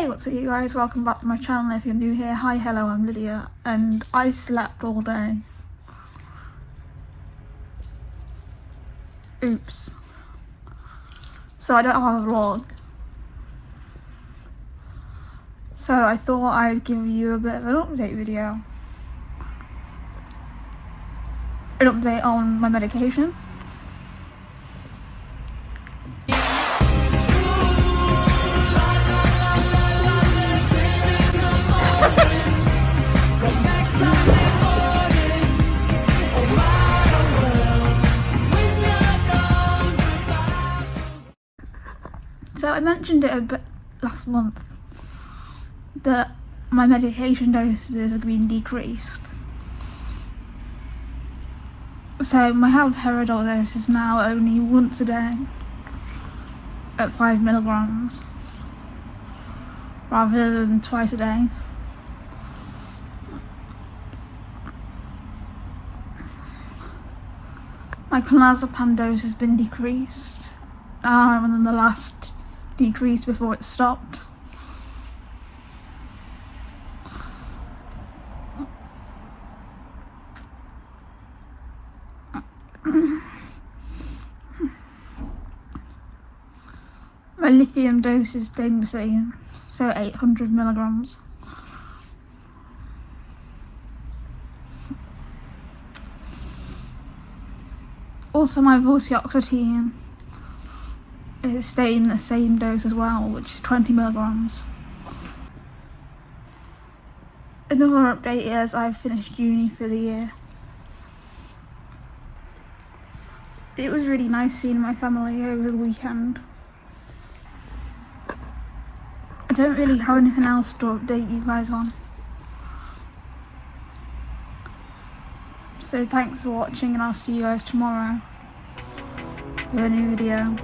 Hey what's up you guys, welcome back to my channel if you're new here. Hi, hello, I'm Lydia and I slept all day. Oops. So I don't have a vlog. So I thought I'd give you a bit of an update video. An update on my medication. So I mentioned it a bit last month that my medication doses have been decreased. So my haloperidol dose is now only once a day at 5 milligrams rather than twice a day. My clonazepam dose has been decreased um, then the last decrease before it stopped. My lithium dose is same, so 800 milligrams. Also my vortioxetine is staying the same dose as well, which is 20 milligrams. Another update is I've finished uni for the year. It was really nice seeing my family over the weekend. I don't really have anything else to update you guys on. So thanks for watching and I'll see you guys tomorrow with a new video.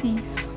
Peace.